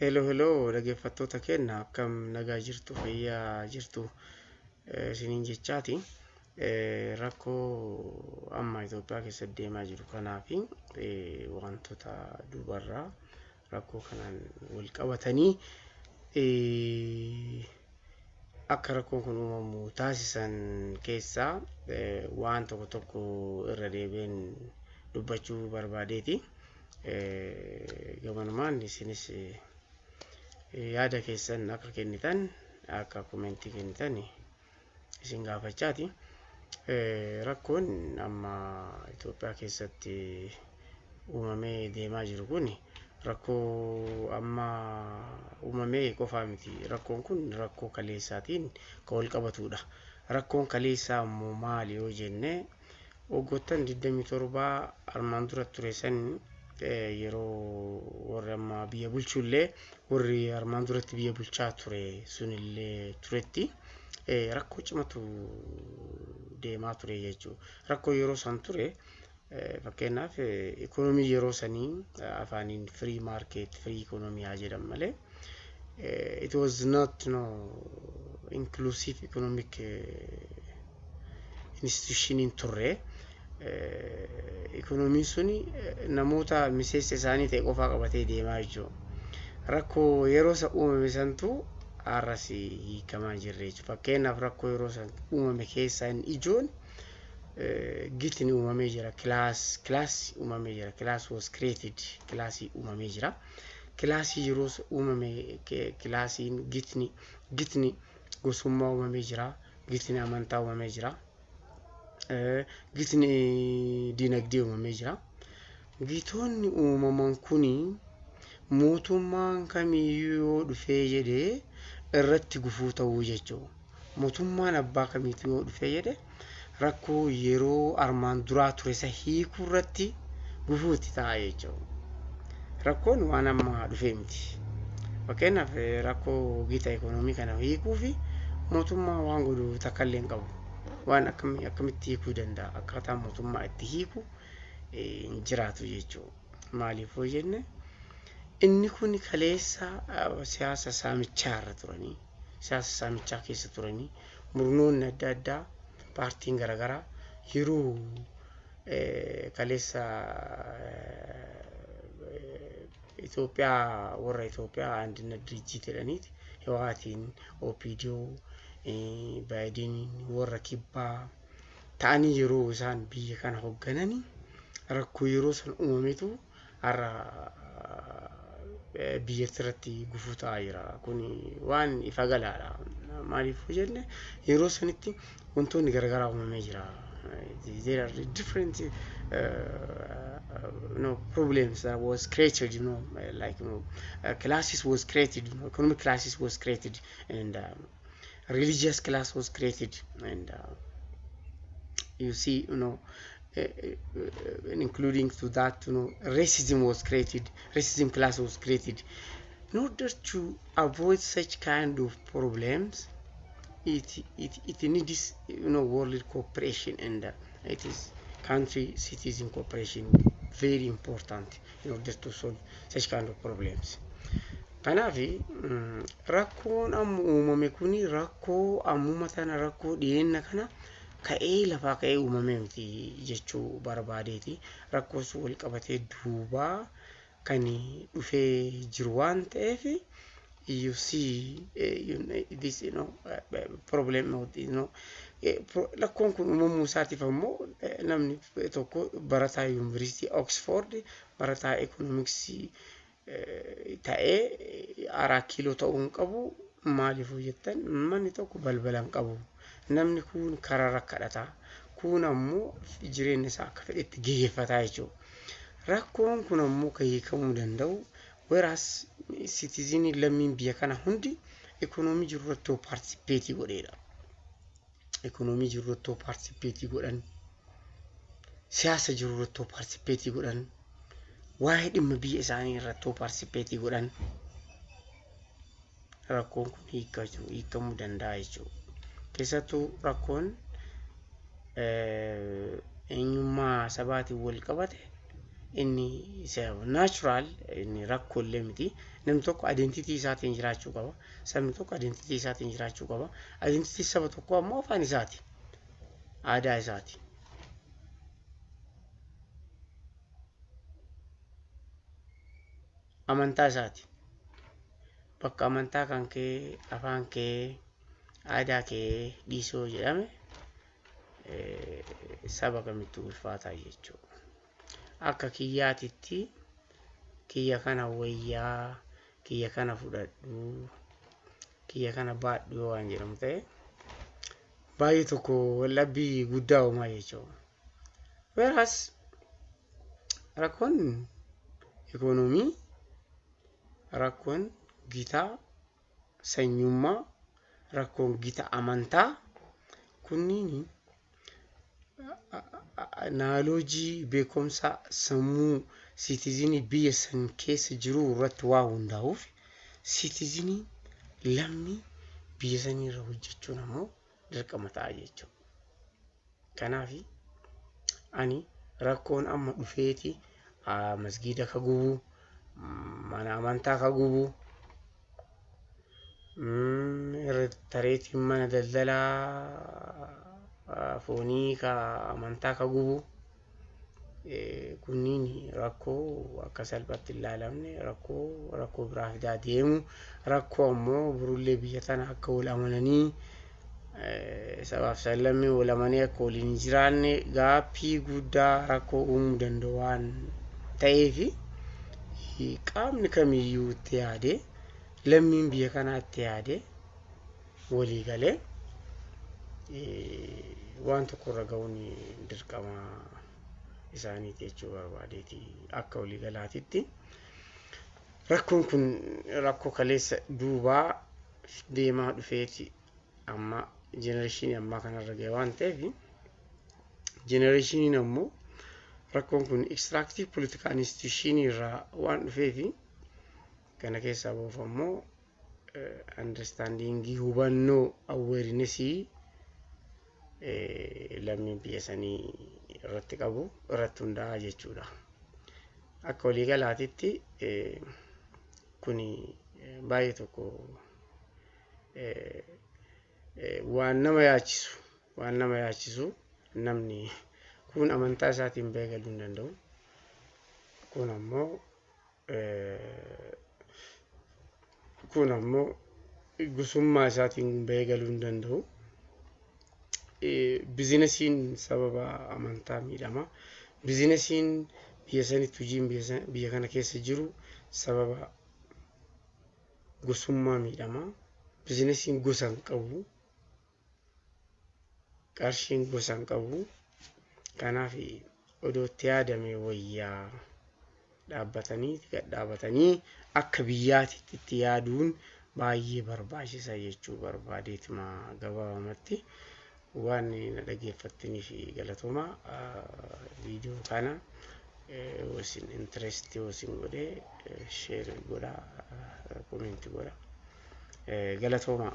Hello, hello, dhaggeeffattoota keenya akkam nagaa jirtu fayyaa jirtu isiniin jechaati. Rakkoo amma Itoophiyaa keessatti deemaa jiru kanaa fi wantoota duubarraa rakkoo kanaan wal qabatanii akka rakkoon kun uumamu taasisan keessaa waan tokko tokko irra deebiin dubbachuu barbaadeeti. Gamanumaan isinis yaada keessan akka kennitan akka komentii kennitan isin gaafachaati. Rakkoon amma Itoophiyaa keessatti uumamee deemaa jiru kun rakkoo amma uumamee qofaa miti. Rakkoon kun rakkoo kaleessaatiin kan wal qabatudha. Rakkoon kaleessaa immoo maali yoo jenne waggoottan 27 armaan dura ture san yeroo warri amma biyya bulchullee warri armaan duratti biyya bulchaa ture sunillee turetti rakkoo cimatu deemaa ture jechuudha. Rakkoo yeroo san ture fakkeenyaaf ikoonomii yeroo sanii afaaniin firii maarkeet firii ikoonomii haa jedhan malee it was not no inclusive economic institution hin turre. Ikoonomiin suni namoota miseensa isaanii ta'e qofaa qabatee deemaa jechuudha. Rakkoo yeroo isa uumame santu har'as hiikamaa jirre jechuudha. Fakkeenyaaf rakkoo yeroo san uumame keessaa inni ijoon gitni uumamee jira. Kilaas kilaasii uumamee jira. Kilaas was created. Kilaasii uumamee jira. Kilaasii yeroo uumame kilaasiin gitni gitni gosummaa uumamee jira. Gitni amantaa uumamee jira. Gitni dinagdee uumamee jira. Gitoonni uumaman kuni mootummaan kamiyyuu dhufee jedhee irratti gufuu ta'uu jechuudha. Mootummaan abbaa kamiitu yoo dhufee jedhe rakkoo yeroo armaan duraa ture isa hiikuu irratti gufuutti ta'a jechuudha. Rakkoon waan amma dhufee miti. Fakkeenyaaf rakkoo gita ikoonoomii kana hiikuu fi mootummaa waan godhu takka illee hin qabu. Waan akkamitti hiikuu danda'a? Akkaataa mootummaa itti hiiku hin jiraatu jechuudha. Maaliif yoo jenne inni kun kaleessa siyaasa saamichaa irra turanii siyaasa saamichaa keessa turanii murnoonni adda addaa paartiin garaagaraa yeroo kaleessa Itoophiyaa warra Itoophiyaa andinet dirijit jedhaniiti Hawaatiin OPDO baay'inni warra kibbaa ta'anii yeroo isaan biyya kana hooggananii rakkoo yeroo san uumametu har'a biyyatti irratti gufuu ta'aa jira. Kun waan ifa galaadha. Maaliif jenne yeroo sanitti wantoonni garaagaraa uumamee jira. There are different uh, know, problems that was created, you know, like you know, uh, classes was created, you know, economic classes was created, and um, religious class was created, and uh, you see, you know, uh, including to that, you know, racism was created, racism class was created. In order to avoid such kind of problems, it it, it needs, you know, world cooperation, and uh, it is country citizen cooperation very important in order to solve such kind of problems. Kanaaf rakkoon amma uumame kun rakkoo ammuma tana rakkoo dhiyeenna kana ka'ee lafaa ka'ee uumame miti jechuu barbaadeeti. Rakkoo sun wal qabatee duubaa kan dhufee jiru waan ta'eef you see uh, this you know uh, problem you know rakkoon kun uumamuu isaatiif ammoo namni tokko barataa yuunivarsiitii Oxford barataa ekoonoomiksii ta'ee araa kiiloo ta'uu hin qabu maaliif jettan manni tokko balbala hin qabu namni kun karaa rakkadhata kun ammoo jireenya isaa akka fedhetti gaggeeffata jechuudha. Rakkoon kun ammoo kan hiikamuu danda'u weraas sitizinii lammiin biyya kana hundi ekonoomii jiru irratti paartisipeetii godheedha. Ekonoomii jiru irratti paartisipeetii godhan siyaasa jiru irratti paartisipeetii godhan waa'ee dhimma biyya isaanii irratti paartisipeetii godhan rakkoon kun hiikamuu danda'a jechuudha. Keessattuu rakkoon eenyummaa sabaatiin wal qabate inni naachuraal inni rakkoollee miti namni tokko adeentitii isaatiin jiraachuu qaba sabni tokko adeentitii isaatiin jiraachuu qaba adeentitii saba tokko ammoo afaan isaati aadaa isaati. Amantaa isaati bakka amantaa kan kee afaan kee aadaa kee dhiisoo jedhame saba kamittuu ulfaataa jechuudha. Akka kiyyaatitti kiyya kana wayyaa kiyya kana fudhadhu kiyya kana baadhu waan jedhamu ta'e baay'ee tokko wallabbii guddaa uumaa jechuudha. Whereas rakkoon ikoonoomii rakkoon gitaa sanyummaa rakkoon gita amantaa kunniin naaloojii beekumsa sammuu siitizinii biyya san keessa jiru irratti waa hundaa'uuf siitizinii lammii biyya sanii irra hojjechuun ammoo dirqama ta'a jechuudha. Kanaaf ani rakkoon amma dhufeeti masgiida ka gubu mana amantaa ka gubu tareetiin mana daldalaa foonii ka amantaa ka gubu kunniin rakkoo akka salphaatti hin ilaalamne rakkoo rakkoo biraa fidaa deemu rakkoo ammoo birullee biyya tana akka wal amananii sabaaf sallammii wal amananii akka waliin jiraanne gaaffii guddaa rakkoo uumuu danda'u waan ta'eef qaamni kamiyyuu itti yaadee lammiin biyya kanaa itti yaadee walii galee waan tokko irra ga'uun dirqama isaaniiti jechuu barbaadeeti akka waliigalaatitti. Rakkoon kun rakkoo kaleessa duubaa deemaa dhufeeti amma jenereeshinii ammaa kanarra ga'e waan ta'eef jenereeshiniin ammoo rakkoon kun ekstiraaktiif politikaa instituushinii irraa waan dhufeef kana keessaa ba'uuf ammoo andarstaandingii hubannoo awweerinesii lammiin biyya sanii irratti qabu irratti hundaa'a jechuudha. Akka waliigalaatitti kuni baay'ee tokko waan nama yaachisu waan nama yaachisu namni kun amantaa isaatiin beekaluu hin danda'u. Kun ammoo kun ammoo gosummaa isaatiin beekaluu hin danda'u. bizinesiin sababa amantaa miidhama. Bizinesiin biyya sanitti hojiin biyya kana keessa jiru sababa gosummaa miidhama. Bizinesiin gosa hin qabu. Qarshiin gosa hin qabu. Kanaaf odoo itti yaadame wayyaa dhaabbatanii gad dhaabatanii akka biyyaatitti itti yaaduun baay'ee barbaachisa jechuu barbaadeetuma gabaabamatti. waan na fi galatooma viidiyoo kana wasin intirestii wasin godhee sheer godhaa komeenti godhaa galatooma.